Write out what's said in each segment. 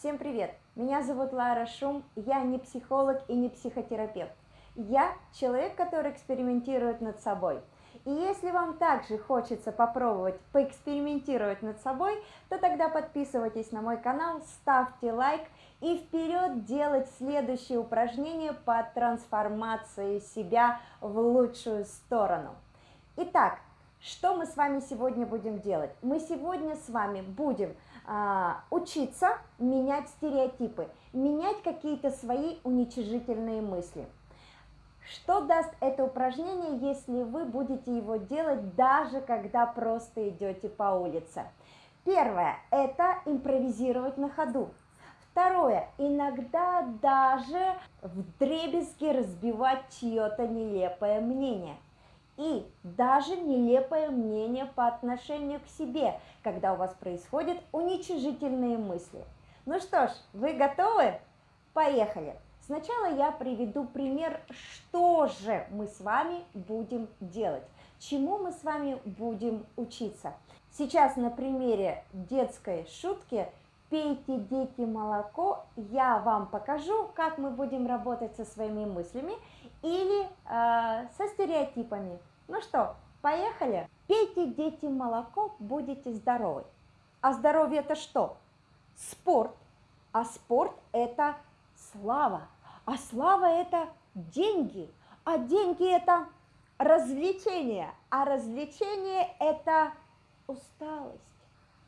Всем привет! Меня зовут Лара Шум, я не психолог и не психотерапевт. Я человек, который экспериментирует над собой. И если вам также хочется попробовать поэкспериментировать над собой, то тогда подписывайтесь на мой канал, ставьте лайк и вперед делать следующее упражнение по трансформации себя в лучшую сторону. Итак, что мы с вами сегодня будем делать? Мы сегодня с вами будем учиться менять стереотипы, менять какие-то свои уничижительные мысли. Что даст это упражнение, если вы будете его делать даже когда просто идете по улице? Первое – это импровизировать на ходу. Второе, иногда даже в дребезги разбивать чье-то нелепое мнение. И даже нелепое мнение по отношению к себе, когда у вас происходят уничижительные мысли. Ну что ж, вы готовы? Поехали! Сначала я приведу пример, что же мы с вами будем делать, чему мы с вами будем учиться. Сейчас на примере детской шутки «Пейте, дети, молоко», я вам покажу, как мы будем работать со своими мыслями или э, со стереотипами. Ну что, поехали? Пейте, дети, молоко, будете здоровы. А здоровье это что? Спорт. А спорт это слава. А слава это деньги. А деньги это развлечение. А развлечение это усталость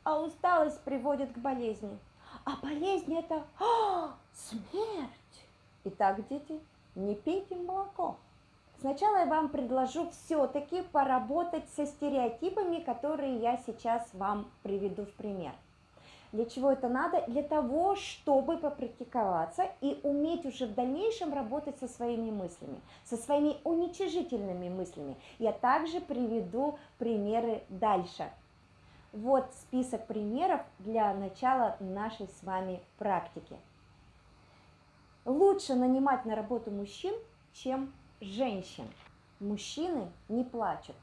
а усталость приводит к болезни. А болезнь это а, смерть. Итак, дети, не пейте молоко. Сначала я вам предложу все-таки поработать со стереотипами, которые я сейчас вам приведу в пример. Для чего это надо? Для того, чтобы попрактиковаться и уметь уже в дальнейшем работать со своими мыслями, со своими уничижительными мыслями. Я также приведу примеры дальше. Вот список примеров для начала нашей с вами практики. Лучше нанимать на работу мужчин, чем женщин. Мужчины не плачут.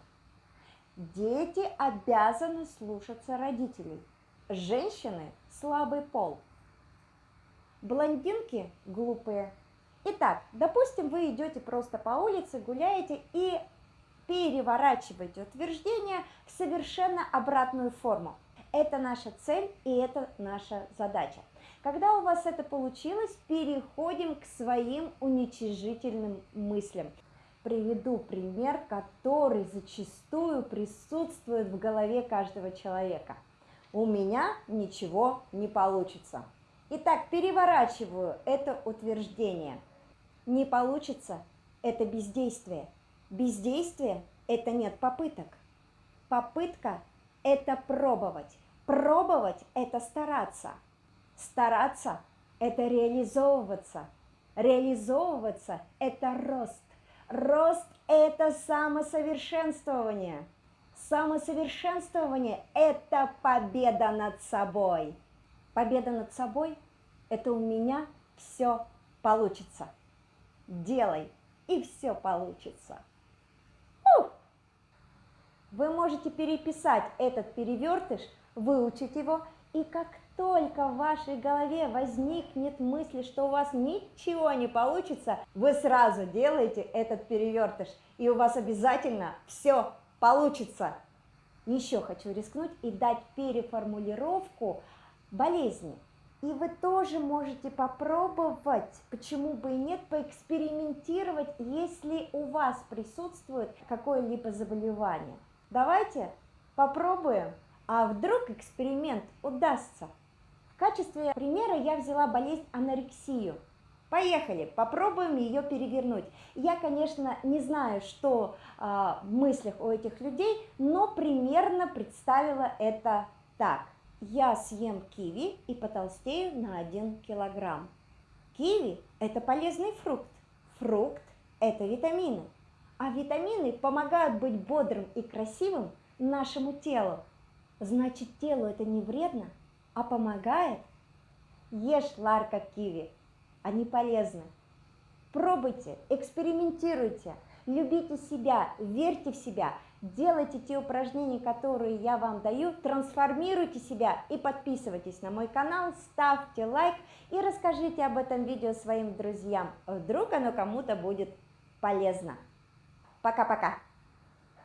Дети обязаны слушаться родителей. Женщины – слабый пол. Блондинки – глупые. Итак, допустим, вы идете просто по улице, гуляете и переворачиваете утверждение в совершенно обратную форму. Это наша цель и это наша задача. Когда у вас это получилось, переходим к своим уничижительным мыслям. Приведу пример, который зачастую присутствует в голове каждого человека. У меня ничего не получится. Итак, переворачиваю это утверждение. Не получится – это бездействие – Бездействие – это нет попыток. Попытка – это пробовать. Пробовать – это стараться. Стараться – это реализовываться. Реализовываться – это рост. Рост – это самосовершенствование. Самосовершенствование – это победа над собой. Победа над собой – это у меня все получится. Делай, и все получится. Вы можете переписать этот перевертыш, выучить его, и как только в вашей голове возникнет мысль, что у вас ничего не получится, вы сразу делаете этот перевертыш, и у вас обязательно все получится. Еще хочу рискнуть и дать переформулировку болезни. И вы тоже можете попробовать, почему бы и нет, поэкспериментировать, если у вас присутствует какое-либо заболевание. Давайте попробуем, а вдруг эксперимент удастся. В качестве примера я взяла болезнь анорексию. Поехали, попробуем ее перевернуть. Я, конечно, не знаю, что э, в мыслях у этих людей, но примерно представила это так. Я съем киви и потолстею на 1 килограмм. Киви – это полезный фрукт. Фрукт – это витамины. А витамины помогают быть бодрым и красивым нашему телу. Значит, телу это не вредно, а помогает. Ешь ларка киви, они полезны. Пробуйте, экспериментируйте, любите себя, верьте в себя, делайте те упражнения, которые я вам даю, трансформируйте себя и подписывайтесь на мой канал, ставьте лайк и расскажите об этом видео своим друзьям. Вдруг оно кому-то будет полезно. Пока-пока!